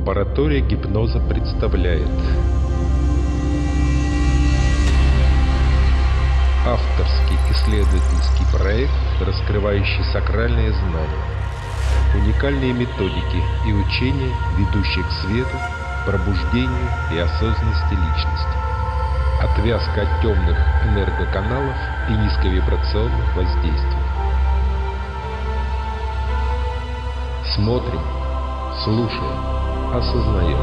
Лаборатория гипноза представляет. Авторский исследовательский проект, раскрывающий сакральные знания, уникальные методики и учения, ведущие к свету, пробуждению и осознанности личности, отвязка от темных энергоканалов и низковибрационных воздействий. Смотрим, слушаем, осознаем.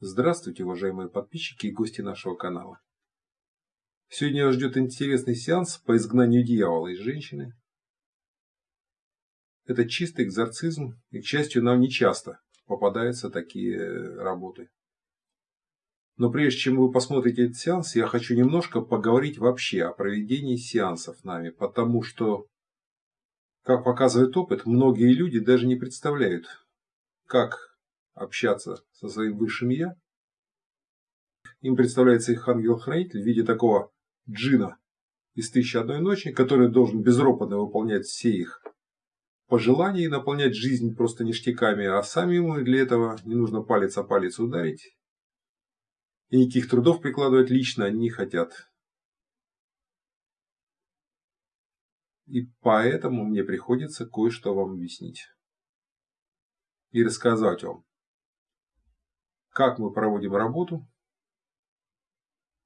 Здравствуйте, уважаемые подписчики и гости нашего канала. Сегодня вас ждет интересный сеанс по изгнанию дьявола из женщины. Это чистый экзорцизм, и, к счастью, нам не часто попадаются такие работы. Но прежде чем вы посмотрите этот сеанс, я хочу немножко поговорить вообще о проведении сеансов нами, потому что, как показывает опыт, многие люди даже не представляют, как общаться со своим высшим «я», им представляется их ангел-хранитель в виде такого джина из «Тысячи одной ночи», который должен безропотно выполнять все их пожелания и наполнять жизнь просто ништяками, а сами ему для этого не нужно палец о палец ударить. И никаких трудов прикладывать лично они не хотят. И поэтому мне приходится кое-что вам объяснить. И рассказать вам, как мы проводим работу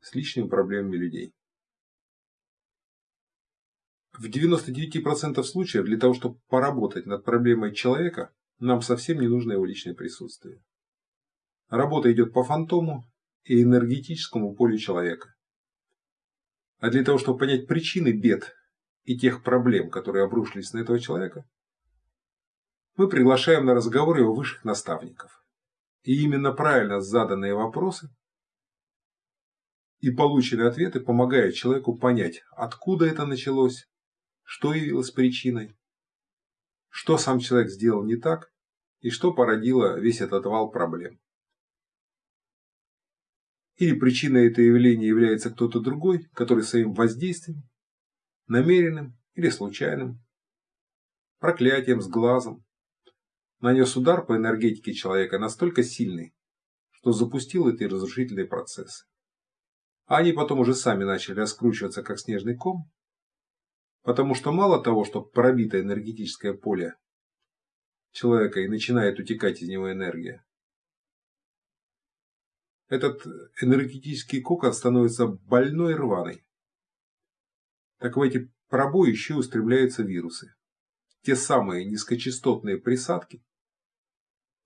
с личными проблемами людей. В 99% случаев для того, чтобы поработать над проблемой человека, нам совсем не нужно его личное присутствие. Работа идет по фантому и энергетическому полю человека. А для того, чтобы понять причины бед и тех проблем, которые обрушились на этого человека, мы приглашаем на разговор его высших наставников. И именно правильно заданные вопросы и полученные ответы помогают человеку понять, откуда это началось, что явилось причиной, что сам человек сделал не так и что породило весь этот вал проблем. Или причиной этого явления является кто-то другой, который своим воздействием, намеренным или случайным, проклятием с глазом, нанес удар по энергетике человека настолько сильный, что запустил эти разрушительные процессы. А они потом уже сами начали раскручиваться, как снежный ком, потому что мало того, что пробито энергетическое поле человека и начинает утекать из него энергия, этот энергетический кокон становится больной рваной. Так в эти пробои еще устремляются вирусы. Те самые низкочастотные присадки,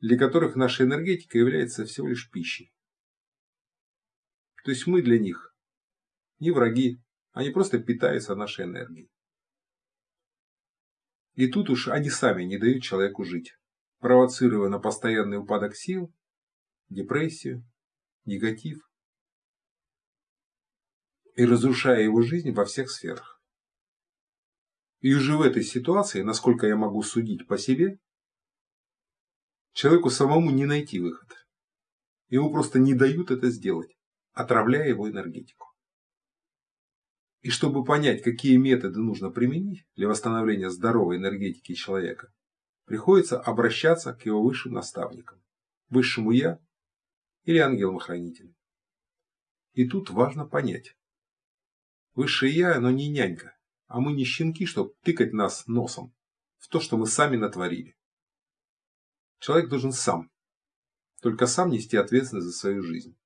для которых наша энергетика является всего лишь пищей. То есть мы для них не враги, они просто питаются нашей энергией. И тут уж они сами не дают человеку жить, провоцируя на постоянный упадок сил, депрессию, негатив и разрушая его жизнь во всех сферах. И уже в этой ситуации, насколько я могу судить по себе, Человеку самому не найти выход. Ему просто не дают это сделать, отравляя его энергетику. И чтобы понять, какие методы нужно применить для восстановления здоровой энергетики человека, приходится обращаться к его высшим наставникам, высшему Я или ангелам-хранителям. И тут важно понять. Высшее Я, оно не нянька, а мы не щенки, чтобы тыкать нас носом в то, что мы сами натворили. Человек должен сам, только сам нести ответственность за свою жизнь.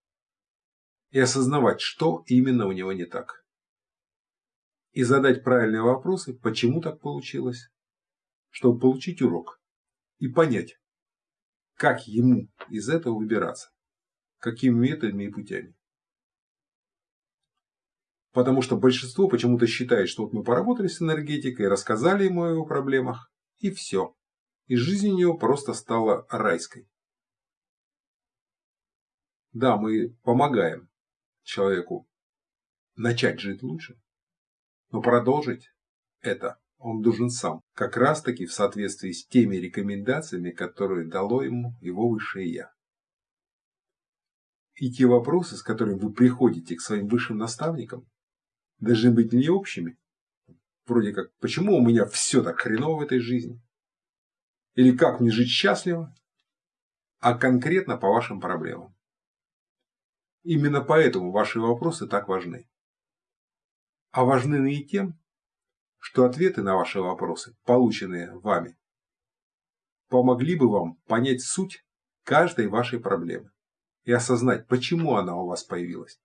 И осознавать, что именно у него не так. И задать правильные вопросы, почему так получилось, чтобы получить урок и понять, как ему из этого выбираться, какими методами и путями. Потому что большинство почему-то считает, что вот мы поработали с энергетикой, рассказали ему о его проблемах, и все и жизнь у него просто стала райской. Да, мы помогаем человеку начать жить лучше, но продолжить это он должен сам, как раз таки в соответствии с теми рекомендациями, которые дало ему его высшее Я. И те вопросы, с которыми вы приходите к своим высшим наставникам, должны быть не общими, вроде как, почему у меня все так хреново в этой жизни? Или как мне жить счастливо? А конкретно по вашим проблемам. Именно поэтому ваши вопросы так важны. А важны и тем, что ответы на ваши вопросы, полученные вами, помогли бы вам понять суть каждой вашей проблемы и осознать, почему она у вас появилась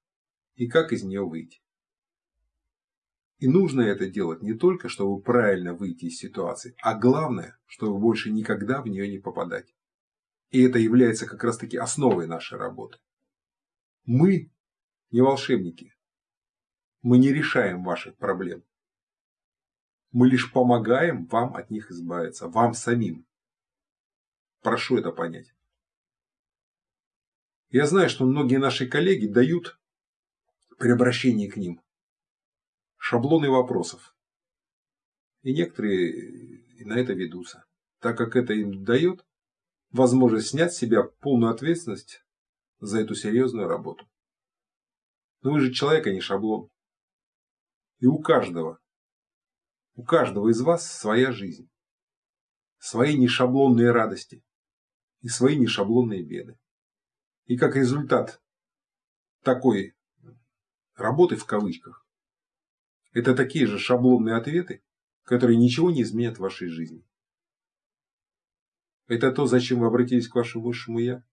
и как из нее выйти. И нужно это делать не только, чтобы правильно выйти из ситуации, а главное, чтобы больше никогда в нее не попадать. И это является как раз таки основой нашей работы. Мы не волшебники. Мы не решаем ваших проблем. Мы лишь помогаем вам от них избавиться, вам самим. Прошу это понять. Я знаю, что многие наши коллеги дают при обращении к ним шаблоны вопросов. И некоторые на это ведутся, так как это им дает возможность снять с себя полную ответственность за эту серьезную работу. Но вы же человек, а не шаблон. И у каждого, у каждого из вас своя жизнь, свои нешаблонные радости и свои нешаблонные беды. И как результат такой работы в кавычках, это такие же шаблонные ответы, которые ничего не изменят в вашей жизни. Это то, зачем вы обратились к вашему высшему Я?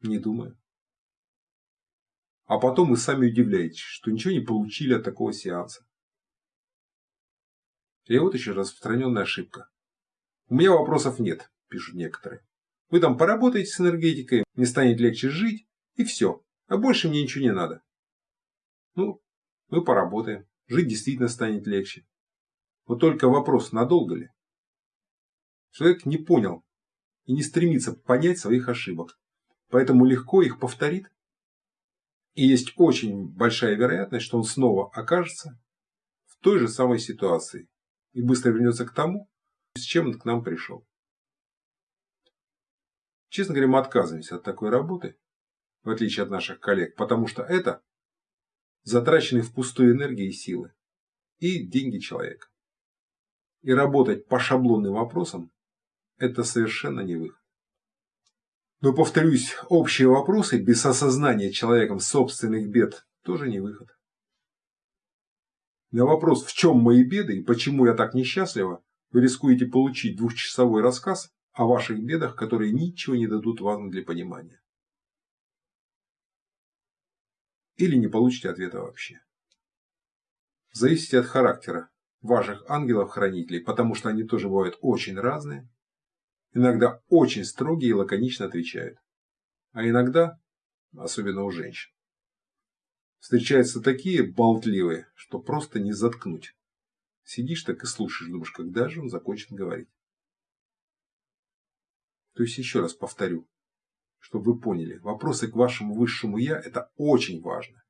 Не думаю. А потом вы сами удивляетесь, что ничего не получили от такого сеанса. И вот еще распространенная ошибка. У меня вопросов нет, пишут некоторые. Вы там поработаете с энергетикой, мне станет легче жить, и все. А больше мне ничего не надо. Ну, мы поработаем. Жить действительно станет легче. Вот только вопрос, надолго ли? Человек не понял и не стремится понять своих ошибок. Поэтому легко их повторит. И есть очень большая вероятность, что он снова окажется в той же самой ситуации. И быстро вернется к тому, с чем он к нам пришел. Честно говоря, мы отказываемся от такой работы, в отличие от наших коллег, потому что это затраченные впустую энергии и силы, и деньги человека. И работать по шаблонным вопросам – это совершенно не выход. Но, повторюсь, общие вопросы без осознания человеком собственных бед тоже не выход. На вопрос, в чем мои беды и почему я так несчастлива, вы рискуете получить двухчасовой рассказ о ваших бедах, которые ничего не дадут вам для понимания. Или не получите ответа вообще. Зависите от характера ваших ангелов-хранителей, потому что они тоже бывают очень разные. Иногда очень строгие и лаконично отвечают. А иногда, особенно у женщин, встречаются такие болтливые, что просто не заткнуть. Сидишь так и слушаешь, думаешь, когда же он закончит говорить. То есть еще раз повторю, чтобы вы поняли, вопросы к вашему высшему Я – это очень важно.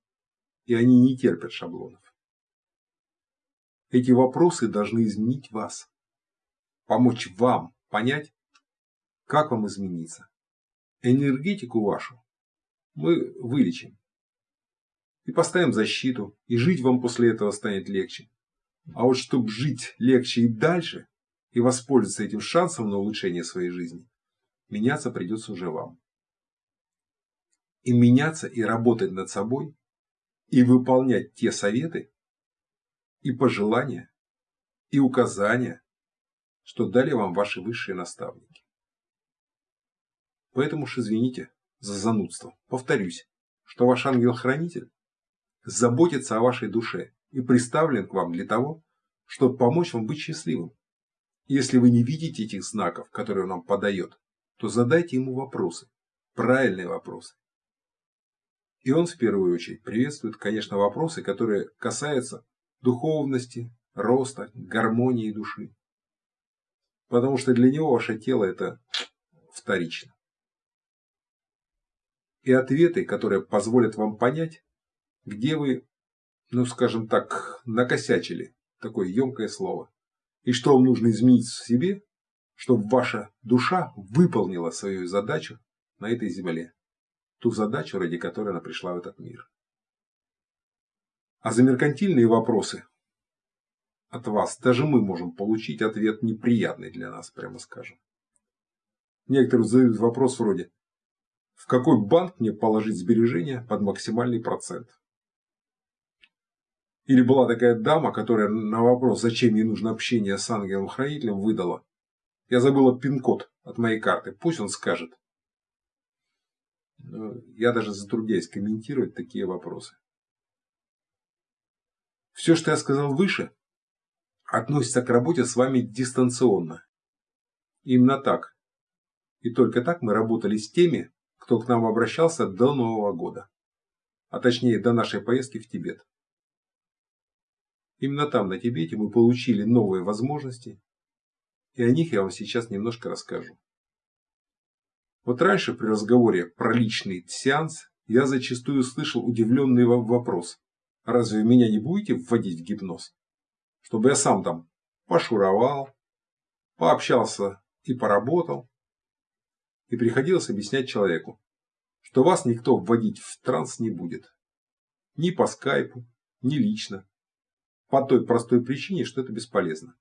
И они не терпят шаблонов. Эти вопросы должны изменить вас. Помочь вам понять, как вам измениться. Энергетику вашу мы вылечим. И поставим защиту, и жить вам после этого станет легче. А вот чтобы жить легче и дальше, и воспользоваться этим шансом на улучшение своей жизни, меняться придется уже вам. И меняться, и работать над собой, и выполнять те советы, и пожелания, и указания, что дали вам ваши высшие наставники. Поэтому уж извините за занудство. Повторюсь, что ваш ангел-хранитель заботится о вашей душе и приставлен к вам для того, чтобы помочь вам быть счастливым. Если вы не видите этих знаков, которые он вам подает, то задайте ему вопросы, правильные вопросы. И он в первую очередь приветствует, конечно, вопросы, которые касаются духовности, роста, гармонии души. Потому что для него ваше тело это вторично. И ответы, которые позволят вам понять, где вы, ну скажем так, накосячили, такое емкое слово, и что вам нужно изменить в себе, чтобы ваша душа выполнила свою задачу на этой земле. Ту задачу, ради которой она пришла в этот мир. А за меркантильные вопросы от вас, даже мы можем получить ответ неприятный для нас, прямо скажем. Некоторые задают вопрос вроде, в какой банк мне положить сбережения под максимальный процент? Или была такая дама, которая на вопрос, зачем ей нужно общение с ангелом-хранителем, выдала. Я забыла пин-код от моей карты, пусть он скажет. Я даже затрудняюсь комментировать такие вопросы. Все, что я сказал выше, относится к работе с вами дистанционно. Именно так. И только так мы работали с теми, кто к нам обращался до Нового года. А точнее, до нашей поездки в Тибет. Именно там, на Тибете, мы получили новые возможности, и о них я вам сейчас немножко расскажу. Вот раньше при разговоре про личный сеанс я зачастую слышал удивленный вопрос. Разве вы меня не будете вводить в гипноз? Чтобы я сам там пошуровал, пообщался и поработал. И приходилось объяснять человеку, что вас никто вводить в транс не будет. Ни по скайпу, ни лично. По той простой причине, что это бесполезно.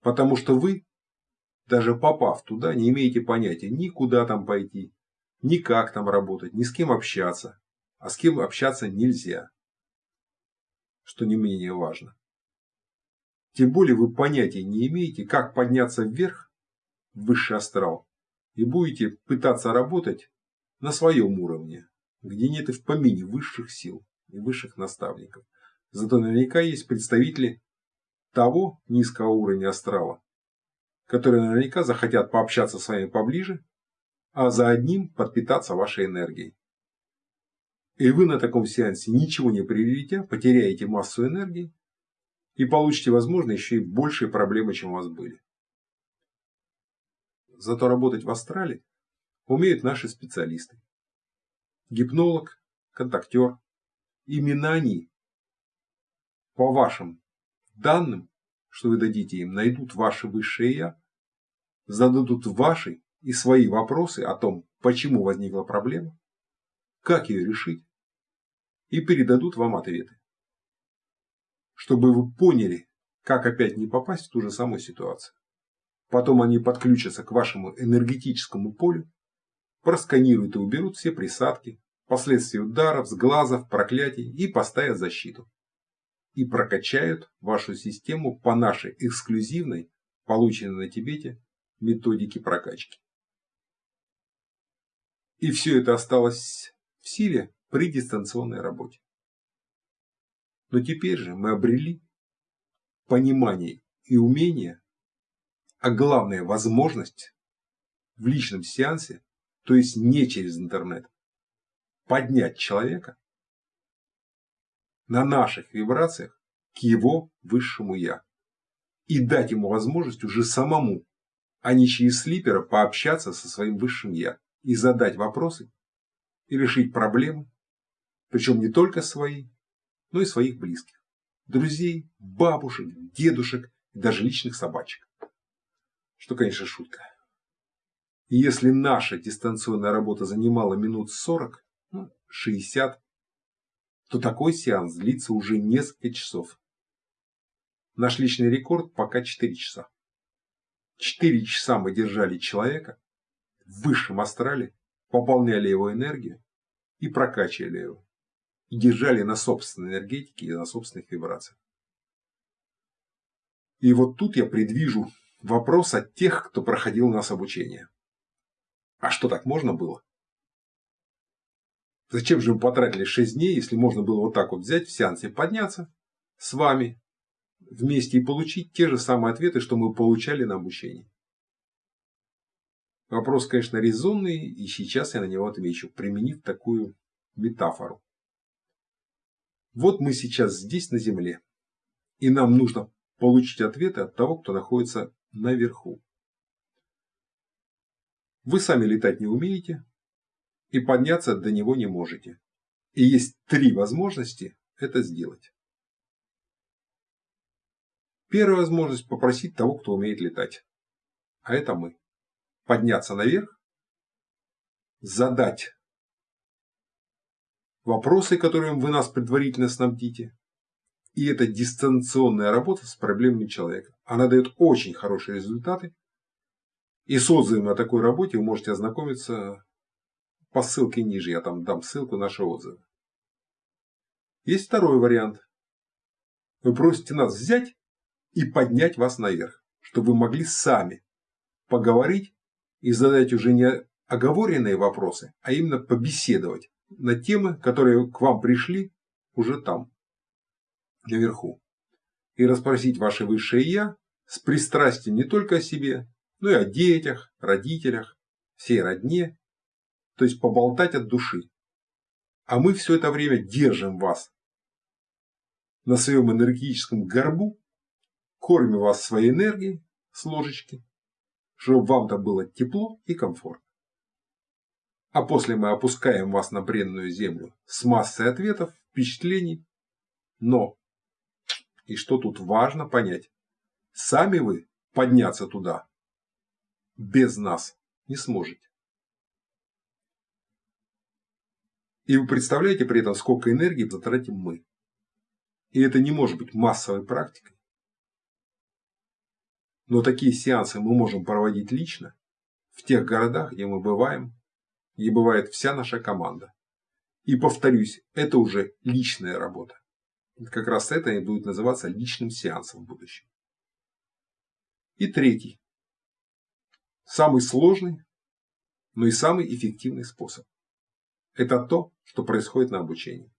Потому что вы даже попав туда, не имеете понятия ни куда там пойти, ни как там работать, ни с кем общаться. А с кем общаться нельзя. Что не менее важно. Тем более вы понятия не имеете, как подняться вверх, в высший астрал, и будете пытаться работать на своем уровне, где нет и в помине высших сил и высших наставников. Зато наверняка есть представители того низкого уровня астрала, которые наверняка захотят пообщаться с вами поближе, а за одним подпитаться вашей энергией. И вы на таком сеансе ничего не приобретя, потеряете массу энергии и получите, возможно, еще и большие проблемы, чем у вас были. Зато работать в астрале умеют наши специалисты. Гипнолог, контактер. Именно они по вашим данным, что вы дадите им, найдут ваше высшее Я зададут ваши и свои вопросы о том, почему возникла проблема, как ее решить, и передадут вам ответы. Чтобы вы поняли, как опять не попасть в ту же самую ситуацию. Потом они подключатся к вашему энергетическому полю, просканируют и уберут все присадки, последствия ударов, сглазов, проклятий и поставят защиту. И прокачают вашу систему по нашей эксклюзивной, полученной на Тибете, методики прокачки. И все это осталось в силе при дистанционной работе. Но теперь же мы обрели понимание и умение, а главное возможность в личном сеансе, то есть не через интернет, поднять человека на наших вибрациях к его высшему Я и дать ему возможность уже самому а не через слипера пообщаться со своим высшим Я и задать вопросы и решить проблемы, причем не только свои, но и своих близких, друзей, бабушек, дедушек и даже личных собачек. Что, конечно, шутка. И если наша дистанционная работа занимала минут 40, ну, 60, то такой сеанс длится уже несколько часов. Наш личный рекорд пока 4 часа. Четыре часа мы держали человека в высшем астрале, пополняли его энергию и прокачивали его. И держали на собственной энергетике и на собственных вибрациях. И вот тут я предвижу вопрос от тех, кто проходил у нас обучение. А что так можно было? Зачем же мы потратили 6 дней, если можно было вот так вот взять в сеансе подняться с вами, вместе и получить те же самые ответы, что мы получали на обучении. Вопрос, конечно, резонный, и сейчас я на него отвечу, применив такую метафору. Вот мы сейчас здесь, на Земле, и нам нужно получить ответы от того, кто находится наверху. Вы сами летать не умеете, и подняться до него не можете. И есть три возможности это сделать. Первая возможность попросить того, кто умеет летать. А это мы. Подняться наверх, задать вопросы, которыми вы нас предварительно снабдите, И это дистанционная работа с проблемами человека. Она дает очень хорошие результаты. И с отзывами о такой работе вы можете ознакомиться по ссылке ниже. Я там дам ссылку наши отзывы. Есть второй вариант. Вы просите нас взять и поднять вас наверх, чтобы вы могли сами поговорить и задать уже не оговоренные вопросы, а именно побеседовать на темы, которые к вам пришли уже там, наверху. И расспросить ваше высшее «я» с пристрастием не только о себе, но и о детях, родителях, всей родне, то есть поболтать от души. А мы все это время держим вас на своем энергетическом горбу, кормим вас своей энергией с ложечки, чтобы вам там было тепло и комфортно. А после мы опускаем вас на бренную землю с массой ответов, впечатлений. Но, и что тут важно понять, сами вы подняться туда без нас не сможете. И вы представляете при этом, сколько энергии затратим мы. И это не может быть массовой практикой. Но такие сеансы мы можем проводить лично в тех городах, где мы бываем, где бывает вся наша команда. И повторюсь, это уже личная работа. Как раз это и будет называться личным сеансом в будущем. И третий. Самый сложный, но и самый эффективный способ. Это то, что происходит на обучении.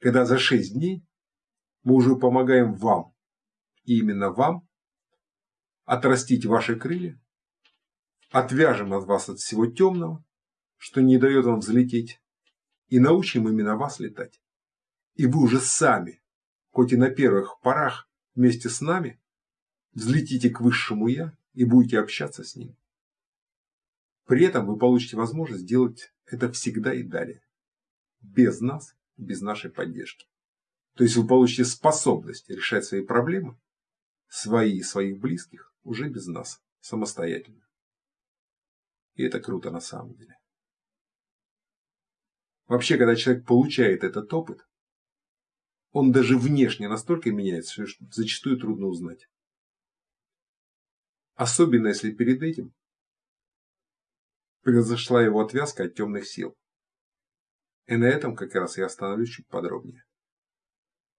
Когда за 6 дней мы уже помогаем вам, и именно вам, отрастить ваши крылья, отвяжем от вас от всего темного, что не дает вам взлететь, и научим именно вас летать. И вы уже сами, хоть и на первых порах вместе с нами, взлетите к высшему Я и будете общаться с ним. При этом вы получите возможность сделать это всегда и далее. Без нас, без нашей поддержки. То есть вы получите способность решать свои проблемы, свои и своих близких, уже без нас, самостоятельно. И это круто на самом деле. Вообще, когда человек получает этот опыт, он даже внешне настолько меняется, что зачастую трудно узнать. Особенно если перед этим произошла его отвязка от темных сил. И на этом как раз я остановлюсь чуть подробнее.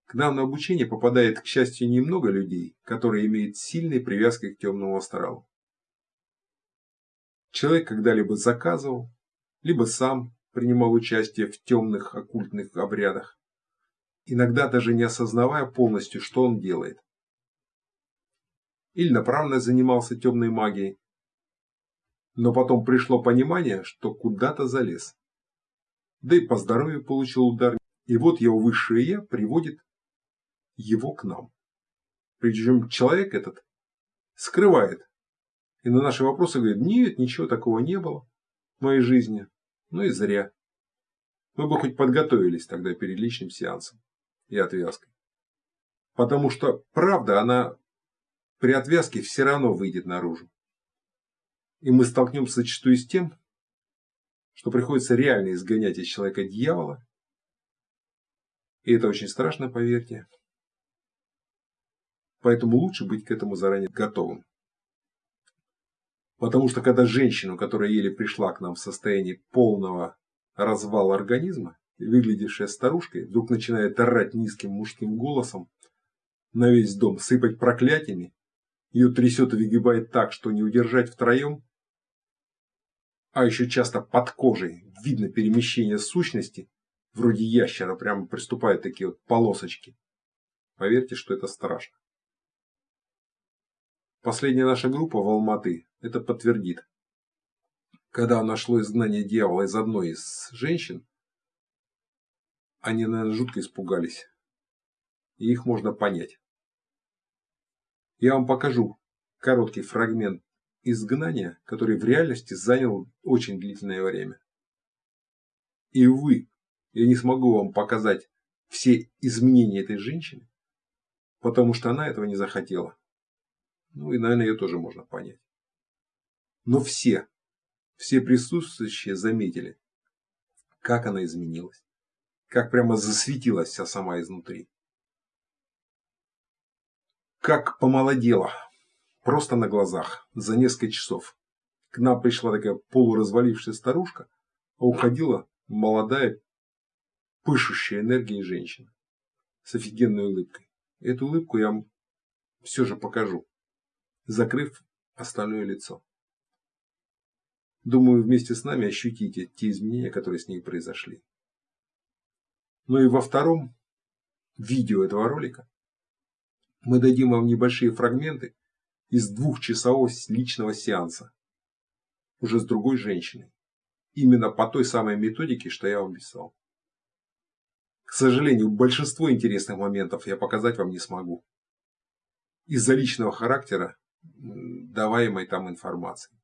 К нам на обучение попадает, к счастью, немного людей, которые имеют сильные привязки к темному астралу. Человек когда-либо заказывал, либо сам принимал участие в темных оккультных обрядах, иногда даже не осознавая полностью, что он делает. Или направленно занимался темной магией, но потом пришло понимание, что куда-то залез. Да и по здоровью получил удар. И вот его высшее Я приводит его к нам. Причем человек этот скрывает. И на наши вопросы говорит, нет, ничего такого не было в моей жизни. Ну и зря. Мы бы хоть подготовились тогда перед личным сеансом и отвязкой. Потому что правда, она при отвязке все равно выйдет наружу. И мы столкнемся зачастую с тем, что приходится реально изгонять из человека дьявола. И это очень страшно, поверьте. Поэтому лучше быть к этому заранее готовым. Потому что когда женщину, которая еле пришла к нам в состоянии полного развала организма, выглядевшая старушкой, вдруг начинает орать низким мужским голосом на весь дом, сыпать проклятиями, ее трясет и выгибает так, что не удержать втроем, а еще часто под кожей видно перемещение сущности, вроде ящера, прямо приступают такие вот полосочки. Поверьте, что это страшно. Последняя наша группа в Алматы это подтвердит. Когда нашло изгнание дьявола из одной из женщин, они, наверное, жутко испугались. И их можно понять. Я вам покажу короткий фрагмент изгнания, который в реальности занял очень длительное время. И увы, я не смогу вам показать все изменения этой женщины, потому что она этого не захотела. Ну и, наверное, ее тоже можно понять. Но все, все присутствующие заметили, как она изменилась, как прямо засветилась вся сама изнутри. как помолодела, просто на глазах, за несколько часов. К нам пришла такая полуразвалившая старушка, а уходила молодая, пышущая энергией женщина с офигенной улыбкой. Эту улыбку я вам все же покажу, закрыв остальное лицо. Думаю, вместе с нами ощутите те изменения, которые с ней произошли. Ну и во втором видео этого ролика мы дадим вам небольшие фрагменты из двухчасового личного сеанса уже с другой женщиной. Именно по той самой методике, что я вам писал. К сожалению, большинство интересных моментов я показать вам не смогу. Из-за личного характера даваемой там информации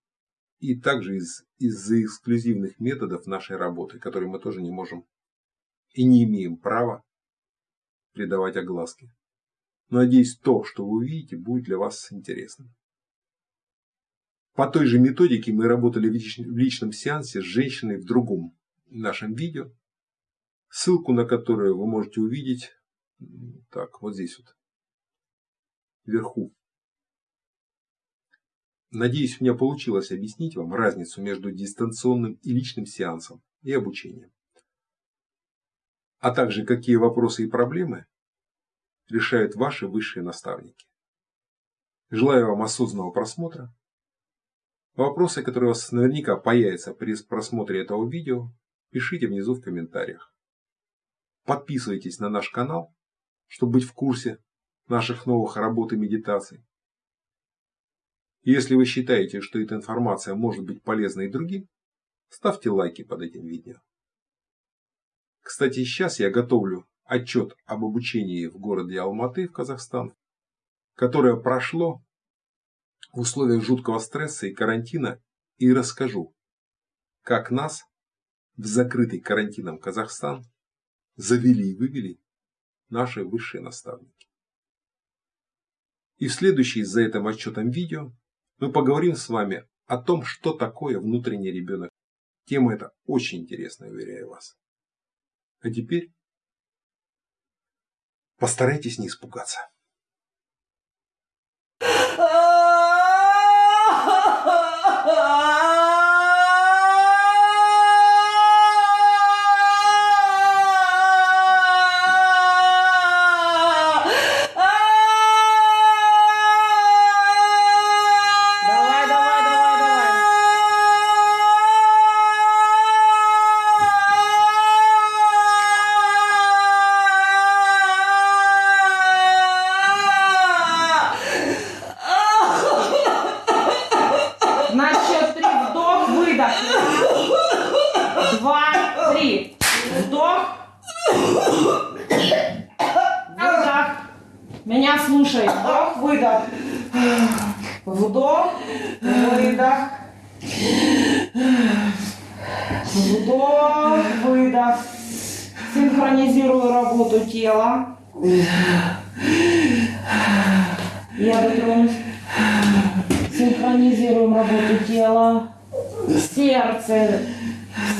и также из, из-за эксклюзивных методов нашей работы, которые мы тоже не можем и не имеем права придавать огласке. Надеюсь, то, что вы увидите, будет для вас интересным. По той же методике мы работали в личном сеансе с женщиной в другом нашем видео, ссылку на которое вы можете увидеть так, вот здесь вот, вверху. Надеюсь, у меня получилось объяснить вам разницу между дистанционным и личным сеансом и обучением. А также какие вопросы и проблемы решают ваши высшие наставники. Желаю вам осознанного просмотра. Вопросы, которые у вас наверняка появятся при просмотре этого видео, пишите внизу в комментариях. Подписывайтесь на наш канал, чтобы быть в курсе наших новых работ и медитаций. Если вы считаете, что эта информация может быть полезна и другим, ставьте лайки под этим видео. Кстати, сейчас я готовлю отчет об обучении в городе Алматы в Казахстан, которое прошло в условиях жуткого стресса и карантина, и расскажу, как нас в закрытый карантином Казахстан завели и вывели наши высшие наставники. И в следующий за этим отчетом видео мы поговорим с вами о том, что такое внутренний ребенок. Тема эта очень интересная, уверяю вас. А теперь постарайтесь не испугаться.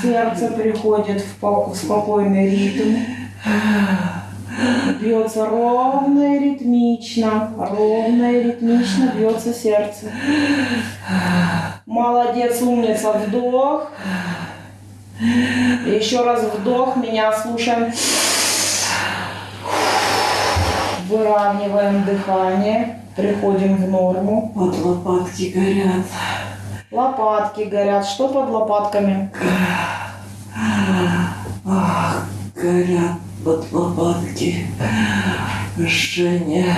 Сердце переходит в спокойный ритм. Бьется ровно и ритмично. Ровно и ритмично бьется сердце. Молодец, умница. Вдох. Еще раз вдох. Меня слушаем. Выравниваем дыхание. Приходим в норму. Вот лопатки горят. Лопатки горят. Что под лопатками? Ах, горят под лопатки. Жжение.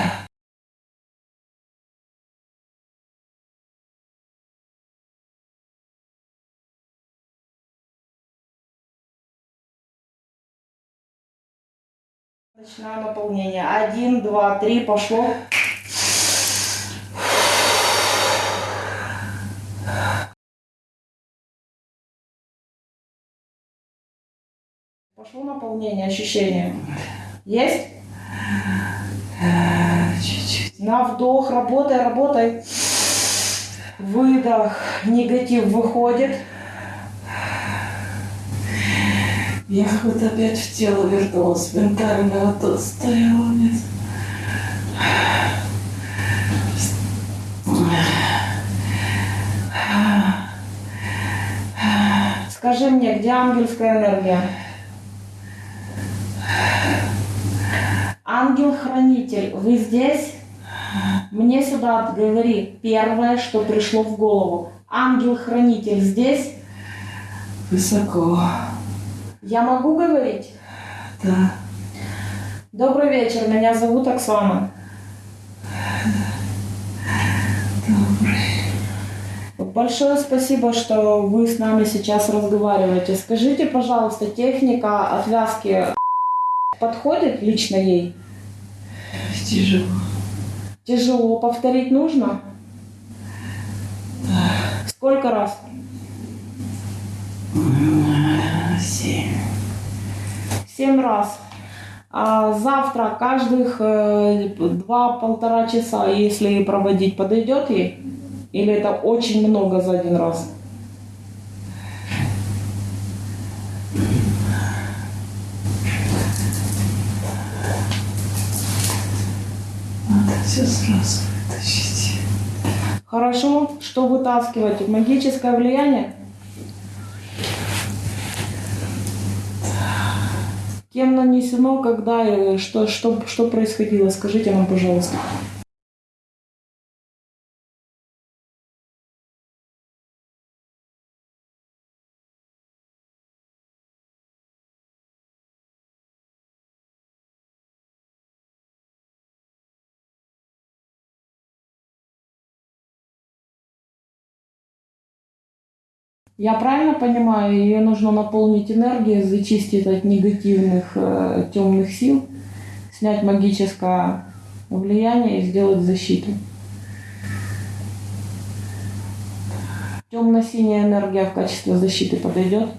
Начинаю наполнение. Один, два, три, пошло. Пошло наполнение, ощущение. Есть? Чуть-чуть. На вдох, работай, работай. Выдох, негатив выходит. Я вот опять в тело вернулась, ментально, а то стояла нет. Скажи мне, где ангельская энергия? Ангел-хранитель, вы здесь? Мне сюда говори первое, что пришло в голову. Ангел-хранитель здесь? Высоко. Я могу говорить? Да. Добрый вечер, меня зовут Оксана. Большое спасибо, что вы с нами сейчас разговариваете. Скажите, пожалуйста, техника отвязки подходит лично ей? Тяжело. Тяжело. Повторить нужно? Сколько раз? Семь. Семь раз. А завтра каждых э, два-полтора часа, если проводить, подойдет ей? Или это очень много за один раз? Надо все сразу. Хорошо, что вытаскивать? Магическое влияние? Кем нанесено, когда, и что, что, что происходило? Скажите нам, пожалуйста. Я правильно понимаю, ее нужно наполнить энергией, зачистить от негативных э, темных сил, снять магическое влияние и сделать защиту. Темно-синяя энергия в качестве защиты подойдет?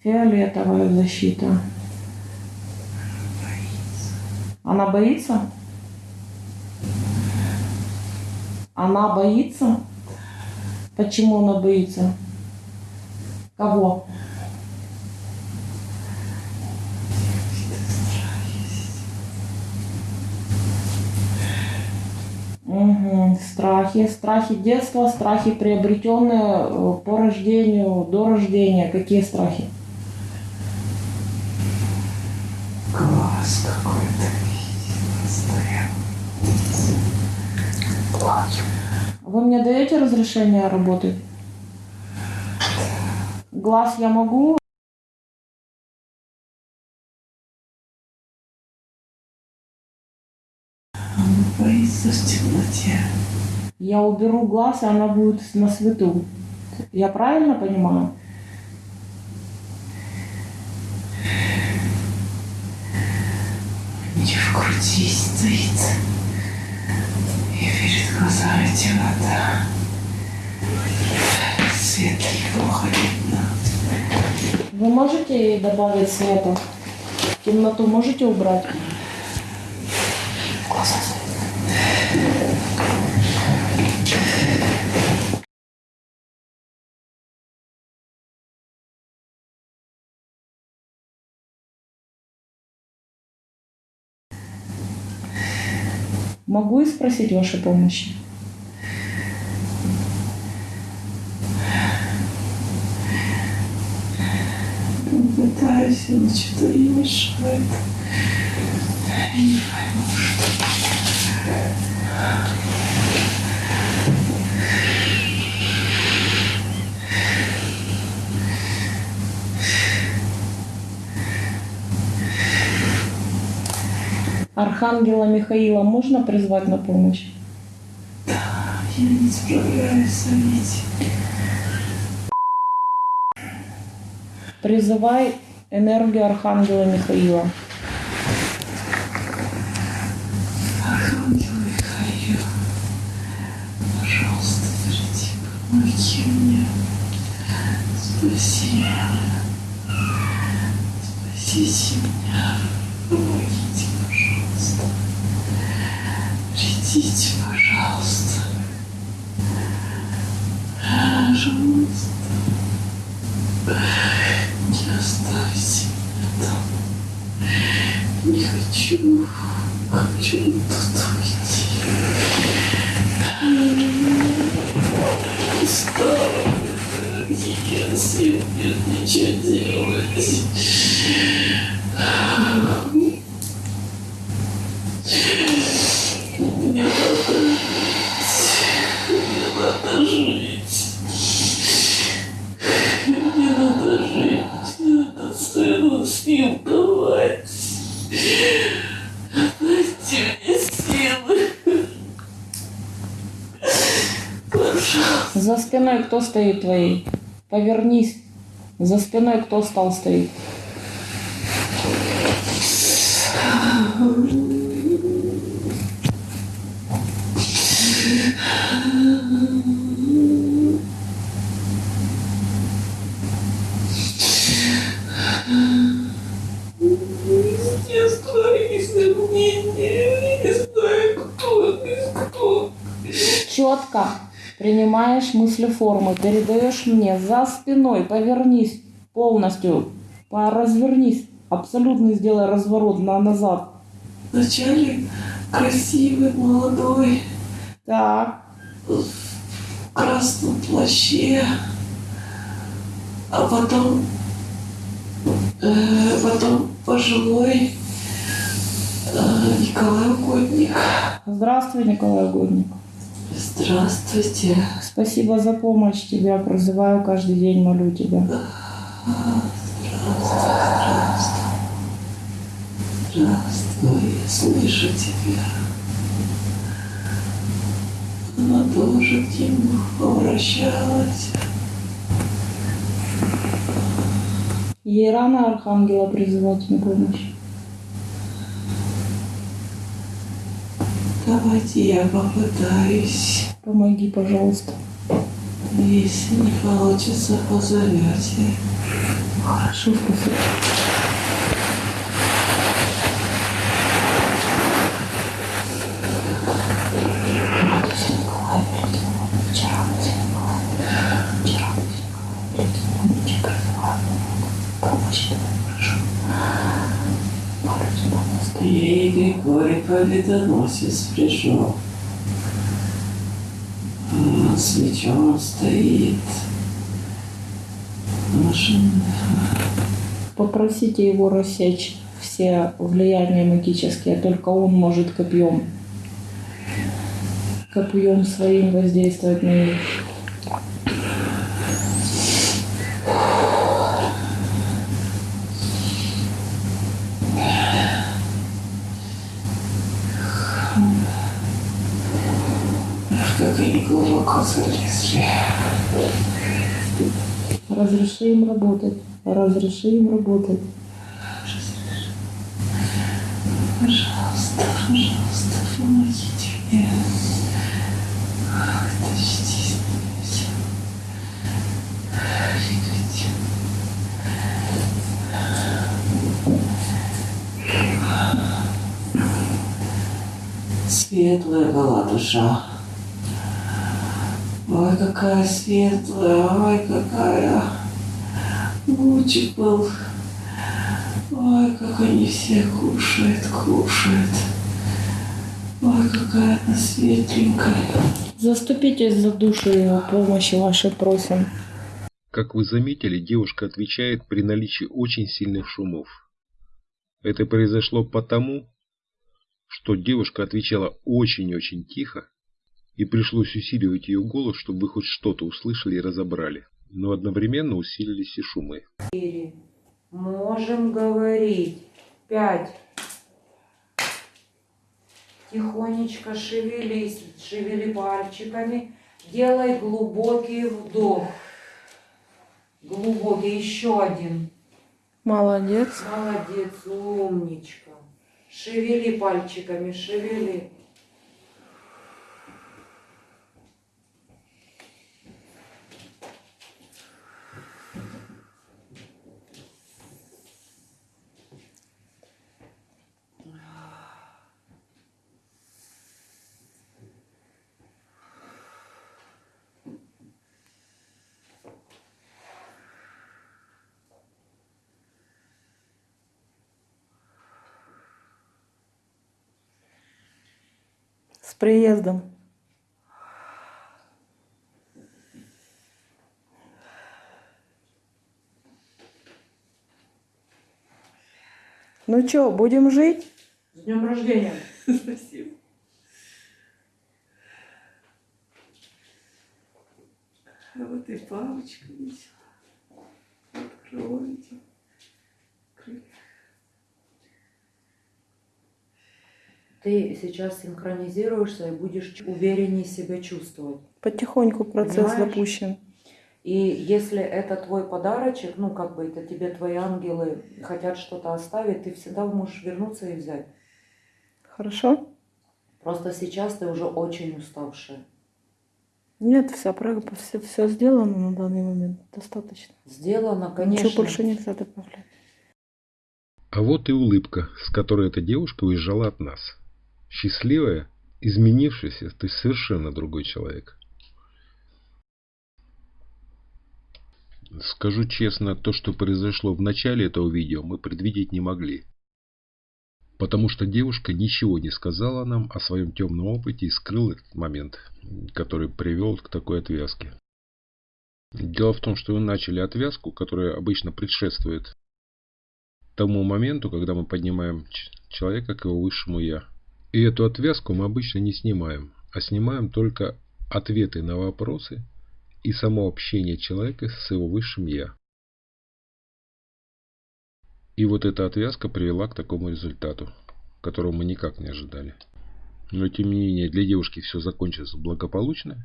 Фиолетовая защита. Она боится? Она боится? Почему она боится? Кого? Угу. Страхи. Страхи детства, страхи приобретенные э, по рождению, до рождения. Какие страхи? Плачу. Вы мне даете разрешение работать? Глаз я могу? Она боится в темноте. Я уберу глаз, и она будет на свету. Я правильно понимаю? Не в груди стоит. Глазами темнота. Свет плохо видно. Вы можете добавить света? Темноту можете убрать? Могу и спросить вашей помощи? Пытаюсь, но что-то ей мешает. Я не пойму, что. Архангела Михаила можно призвать на помощь? Я не справляюсь с этим. Призывай энергию Архангела Михаила. Архангел Михаил, пожалуйста, приди, помоги мне. Спаси меня. Спасите меня. Помогите, пожалуйста. Придите, пожалуйста. Пожалуйста. Не оставьте меня там. Не хочу. Хочу тут уйти. Устала. Нет сил, нет ничего делать. Мне надо мне надо жить. Мне надо жить. Мне надо сыну снимковать. Дайте мне силы. Пожалуйста. За спиной кто стоит твоей? Повернись. За спиной кто стал стоит? Четко принимаешь мыслеформы, передаешь мне за спиной, повернись полностью, развернись, абсолютно сделай разворот на назад. Вначале красивый, молодой, Так, в красном плаще, а потом, э, потом пожилой э, Николай Угодник. здравствуй, Николай Годник. Здравствуйте. Спасибо за помощь, тебя прозываю каждый день, молю тебя. Здравствуй, я слышу тебя. Она тоже к нему обращалась. Ей рано Архангела призывать на помощь. Давайте я попытаюсь. Помоги, пожалуйста. Если не получится, позовете. Хорошо, спасибо. Ей Григорий Победоносец пришел. А, С мечом стоит. Машина. Попросите его рассечь все влияния магические, только он может копьем. Копьем своим воздействовать на них. Залезли. Разреши им работать. Разреши им работать. Пожалуйста, помогите мне. Вытащите меня. Двигайте. Светлая была душа. Ой, какая светлая, ой, какая. Лучик был. Ой, как они все кушают, кушают. Ой, какая она светленькая. Заступитесь за душу его, помощи вашей просим. Как вы заметили, девушка отвечает при наличии очень сильных шумов. Это произошло потому, что девушка отвечала очень-очень тихо, и пришлось усиливать ее голос, чтобы вы хоть что-то услышали и разобрали. Но одновременно усилились и шумы. Можем говорить. Пять. Тихонечко шевелись, шевели пальчиками. Делай глубокий вдох. Глубокий. Еще один. Молодец. Молодец, умничка. Шевели пальчиками, шевели. приездом. Ну что, будем жить? С днем рождения! Спасибо. А вот и палочка весела. Откройте. Ты сейчас синхронизируешься и будешь увереннее себя чувствовать. Потихоньку процесс Понимаешь? запущен. И если это твой подарочек, ну как бы это тебе твои ангелы хотят что-то оставить, ты всегда можешь вернуться и взять. Хорошо? Просто сейчас ты уже очень уставшая. Нет, вся прага, все, все сделано на данный момент. Достаточно. Сделано, конечно. Ничего больше нельзя добавлять. А вот и улыбка, с которой эта девушка уезжала от нас. Счастливая, изменившаяся, ты совершенно другой человек. Скажу честно, то, что произошло в начале этого видео, мы предвидеть не могли. Потому что девушка ничего не сказала нам о своем темном опыте и скрыла этот момент, который привел к такой отвязке. Дело в том, что мы начали отвязку, которая обычно предшествует тому моменту, когда мы поднимаем человека к его высшему «я». И эту отвязку мы обычно не снимаем, а снимаем только ответы на вопросы и само общение человека с его высшим «я». И вот эта отвязка привела к такому результату, которого мы никак не ожидали. Но тем не менее для девушки все закончилось благополучно.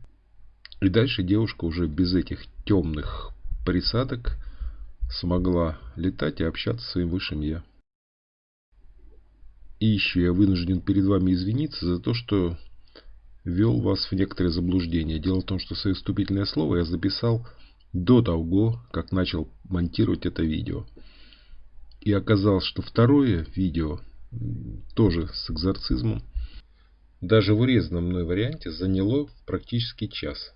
И дальше девушка уже без этих темных присадок смогла летать и общаться с своим высшим Я. И еще я вынужден перед вами извиниться за то, что ввел вас в некоторые заблуждения. Дело в том, что свое вступительное слово я записал до того, как начал монтировать это видео. И оказалось, что второе видео, тоже с экзорцизмом, даже в урезанном мной варианте заняло практически час.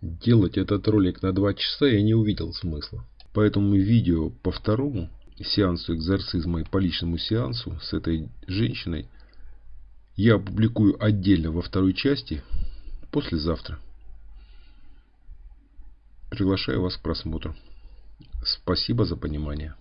Делать этот ролик на два часа я не увидел смысла. Поэтому видео по второму сеансу экзорцизма и по личному сеансу с этой женщиной я опубликую отдельно во второй части послезавтра. Приглашаю вас к просмотру. Спасибо за понимание.